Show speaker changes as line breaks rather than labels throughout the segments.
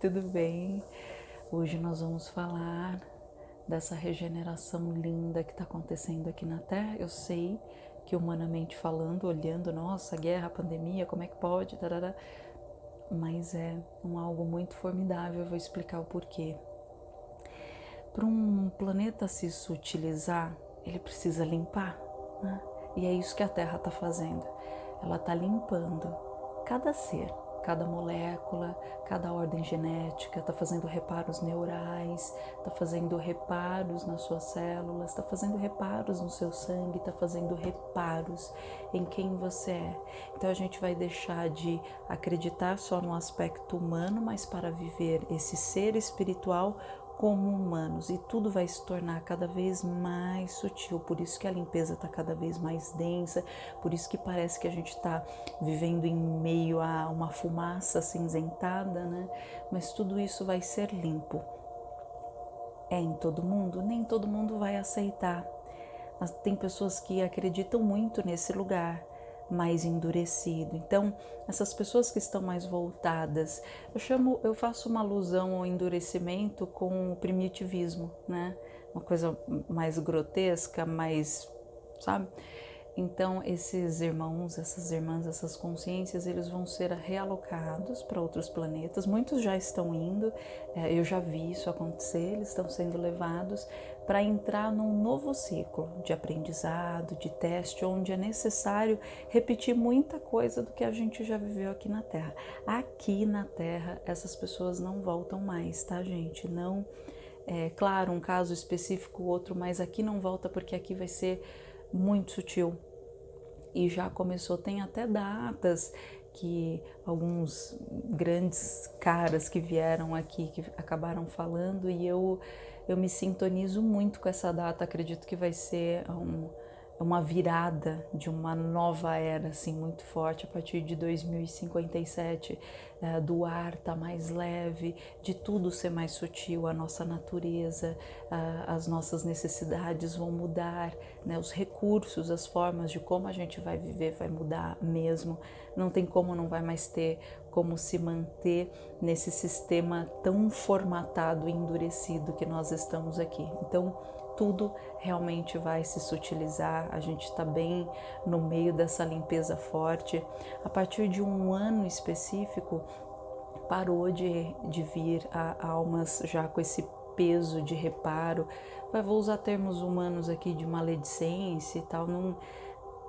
tudo bem? Hoje nós vamos falar dessa regeneração linda que está acontecendo aqui na Terra. Eu sei que humanamente falando, olhando, nossa, guerra, pandemia, como é que pode, tarará, mas é um algo muito formidável. Eu vou explicar o porquê. Para um planeta se sutilizar, ele precisa limpar, né? E é isso que a Terra está fazendo. Ela está limpando cada ser, cada molécula, cada ordem genética, está fazendo reparos neurais, está fazendo reparos nas suas células, está fazendo reparos no seu sangue, está fazendo reparos em quem você é. Então a gente vai deixar de acreditar só no aspecto humano, mas para viver esse ser espiritual como humanos e tudo vai se tornar cada vez mais sutil. Por isso que a limpeza está cada vez mais densa, por isso que parece que a gente está vivendo em meio a uma fumaça cinzentada, né? Mas tudo isso vai ser limpo. É em todo mundo? Nem todo mundo vai aceitar. Tem pessoas que acreditam muito nesse lugar mais endurecido. Então, essas pessoas que estão mais voltadas, eu chamo, eu faço uma alusão ao endurecimento com o primitivismo, né? Uma coisa mais grotesca, mais, sabe? Então, esses irmãos, essas irmãs, essas consciências, eles vão ser realocados para outros planetas. Muitos já estão indo, é, eu já vi isso acontecer, eles estão sendo levados para entrar num novo ciclo de aprendizado, de teste, onde é necessário repetir muita coisa do que a gente já viveu aqui na Terra. Aqui na Terra, essas pessoas não voltam mais, tá, gente? Não. É claro, um caso específico, outro, mas aqui não volta porque aqui vai ser muito sutil. E já começou, tem até datas que alguns grandes caras que vieram aqui que acabaram falando e eu eu me sintonizo muito com essa data, acredito que vai ser um, uma virada de uma nova era assim muito forte. A partir de 2057 é, do ar tá mais leve de tudo ser mais sutil a nossa natureza as nossas necessidades vão mudar né, os recursos as formas de como a gente vai viver vai mudar mesmo. Não tem como não vai mais ter como se manter nesse sistema tão formatado e endurecido que nós estamos aqui. Então tudo realmente vai se sutilizar, a gente está bem no meio dessa limpeza forte. A partir de um ano específico, parou de, de vir a almas já com esse peso de reparo. Vou usar termos humanos aqui de maledicência e tal, não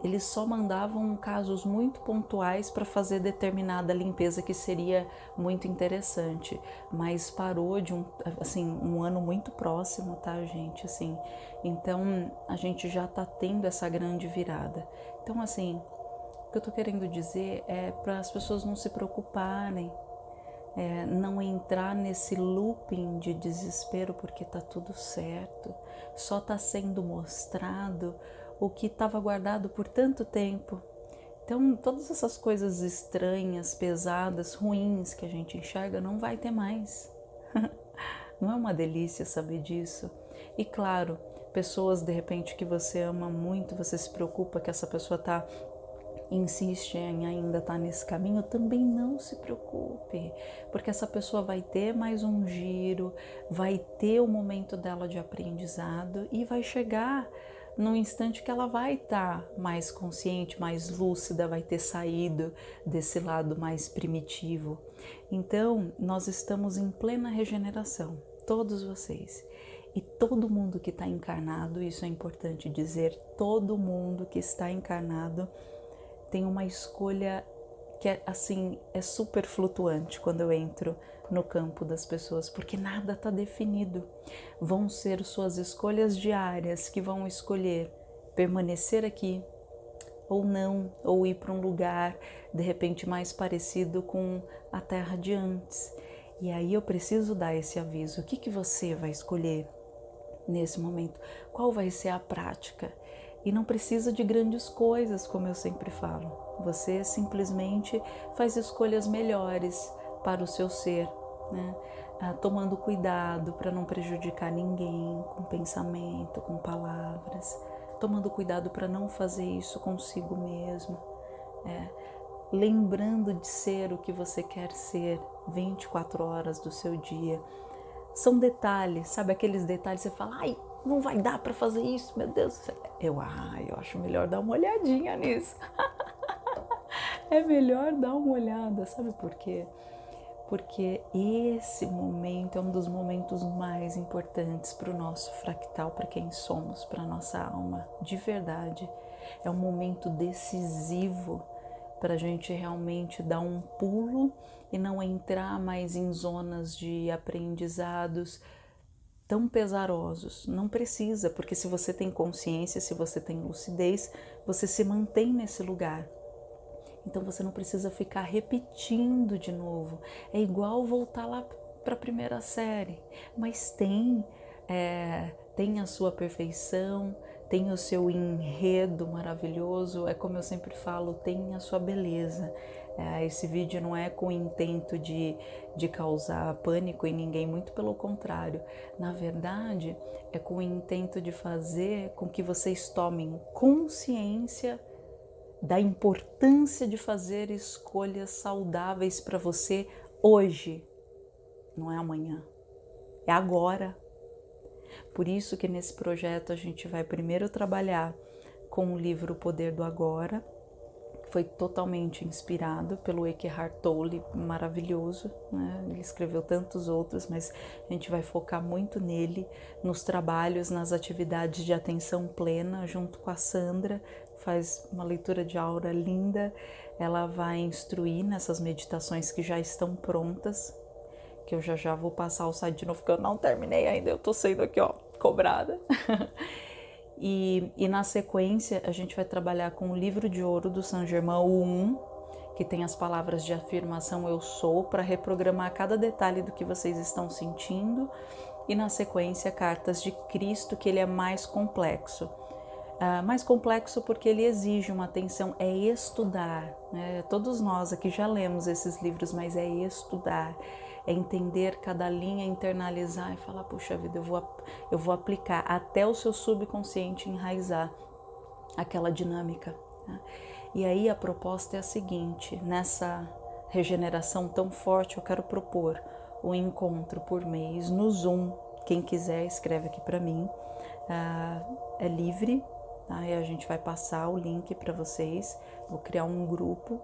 eles só mandavam casos muito pontuais para fazer determinada limpeza que seria muito interessante, mas parou de um, assim, um ano muito próximo, tá, gente? Assim, então a gente já está tendo essa grande virada. Então, assim, o que eu estou querendo dizer é para as pessoas não se preocuparem, é, não entrar nesse looping de desespero porque está tudo certo, só está sendo mostrado o que estava guardado por tanto tempo. Então, todas essas coisas estranhas, pesadas, ruins que a gente enxerga não vai ter mais. não é uma delícia saber disso? E claro, pessoas de repente que você ama muito, você se preocupa que essa pessoa está insiste em ainda estar tá nesse caminho, também não se preocupe, porque essa pessoa vai ter mais um giro, vai ter o momento dela de aprendizado e vai chegar no instante que ela vai estar tá mais consciente, mais lúcida, vai ter saído desse lado mais primitivo. Então, nós estamos em plena regeneração, todos vocês. E todo mundo que está encarnado, isso é importante dizer, todo mundo que está encarnado tem uma escolha que é assim, é super flutuante quando eu entro no campo das pessoas, porque nada está definido. Vão ser suas escolhas diárias que vão escolher permanecer aqui ou não, ou ir para um lugar de repente mais parecido com a terra de antes. E aí eu preciso dar esse aviso. O que, que você vai escolher nesse momento? Qual vai ser a prática? E não precisa de grandes coisas, como eu sempre falo. Você simplesmente faz escolhas melhores para o seu ser, né? Ah, tomando cuidado para não prejudicar ninguém com pensamento, com palavras, tomando cuidado para não fazer isso consigo mesmo, é, lembrando de ser o que você quer ser 24 horas do seu dia. São detalhes, sabe aqueles detalhes que você fala, ai, não vai dar para fazer isso, meu Deus. Eu, ah, eu acho melhor dar uma olhadinha nisso. é melhor dar uma olhada, sabe por quê? Porque esse momento é um dos momentos mais importantes para o nosso fractal, para quem somos, para nossa alma, de verdade. É um momento decisivo para a gente realmente dar um pulo e não entrar mais em zonas de aprendizados tão pesarosos. Não precisa, porque se você tem consciência, se você tem lucidez, você se mantém nesse lugar. Então você não precisa ficar repetindo de novo. É igual voltar lá para a primeira série, mas tem é, tem a sua perfeição, tem o seu enredo maravilhoso, é como eu sempre falo, tem a sua beleza. É, esse vídeo não é com o intento de, de causar pânico em ninguém, muito pelo contrário. Na verdade, é com o intento de fazer com que vocês tomem consciência da importância de fazer escolhas saudáveis para você hoje, não é amanhã, é agora. Por isso que nesse projeto a gente vai primeiro trabalhar com o livro O Poder do Agora, que foi totalmente inspirado pelo Eckhart Tolle, maravilhoso, né? ele escreveu tantos outros, mas a gente vai focar muito nele, nos trabalhos, nas atividades de atenção plena, junto com a Sandra, faz uma leitura de aura linda, ela vai instruir nessas meditações que já estão prontas, que eu já já vou passar o site de novo, porque eu não terminei ainda, eu tô sendo aqui, ó, cobrada. e, e na sequência, a gente vai trabalhar com o livro de ouro do Saint Germain, o 1, que tem as palavras de afirmação eu sou, para reprogramar cada detalhe do que vocês estão sentindo. E na sequência, cartas de Cristo, que ele é mais complexo. Uh, mais complexo porque ele exige uma atenção, é estudar. Né? Todos nós aqui já lemos esses livros, mas é estudar, é entender cada linha, internalizar e falar: puxa vida, eu vou, eu vou aplicar até o seu subconsciente enraizar aquela dinâmica. Né? E aí a proposta é a seguinte: nessa regeneração tão forte, eu quero propor um encontro por mês no Zoom. Quem quiser, escreve aqui para mim. Uh, é livre, Aí a gente vai passar o link para vocês, vou criar um grupo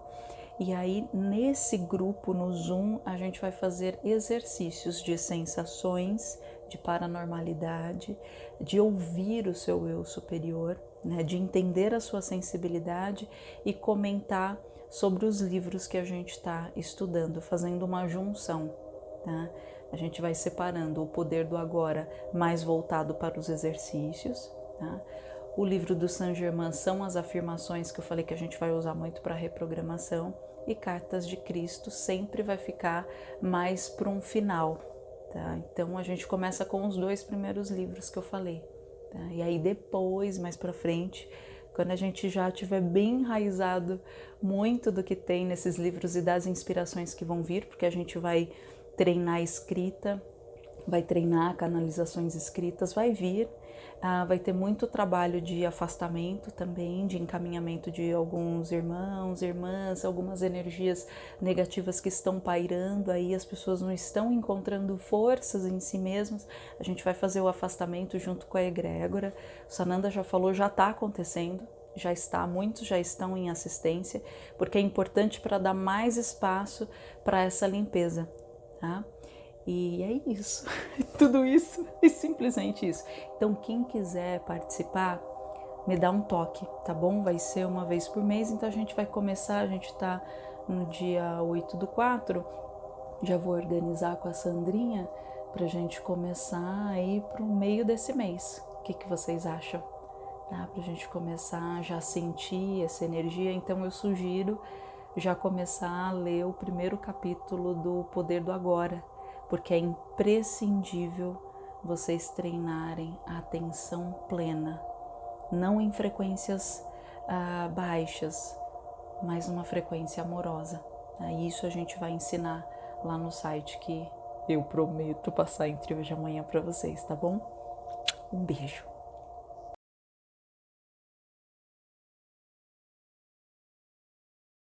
e aí nesse grupo no Zoom a gente vai fazer exercícios de sensações, de paranormalidade, de ouvir o seu eu superior, né, de entender a sua sensibilidade e comentar sobre os livros que a gente está estudando, fazendo uma junção. Tá? A gente vai separando o poder do agora mais voltado para os exercícios, tá? O livro do Saint Germain são as afirmações que eu falei que a gente vai usar muito para reprogramação e Cartas de Cristo sempre vai ficar mais para um final, tá? Então a gente começa com os dois primeiros livros que eu falei, tá? E aí depois, mais para frente, quando a gente já tiver bem enraizado muito do que tem nesses livros e das inspirações que vão vir, porque a gente vai treinar a escrita, vai treinar canalizações escritas, vai vir ah, vai ter muito trabalho de afastamento também, de encaminhamento de alguns irmãos, irmãs, algumas energias negativas que estão pairando aí, as pessoas não estão encontrando forças em si mesmas. A gente vai fazer o afastamento junto com a egrégora. O Sananda já falou, já está acontecendo, já está, muitos já estão em assistência, porque é importante para dar mais espaço para essa limpeza, tá? E é isso, tudo isso e simplesmente isso. Então, quem quiser participar, me dá um toque, tá bom? Vai ser uma vez por mês, então a gente vai começar, a gente tá no dia 8 do 4, já vou organizar com a Sandrinha pra gente começar aí pro meio desse mês. O que, que vocês acham? Tá? Pra gente começar a já sentir essa energia, então eu sugiro já começar a ler o primeiro capítulo do Poder do Agora, porque é imprescindível vocês treinarem a atenção plena, não em frequências ah, baixas, mas uma frequência amorosa. Ah, isso a gente vai ensinar lá no site que eu prometo passar entre hoje e amanhã para vocês, tá bom? Um beijo.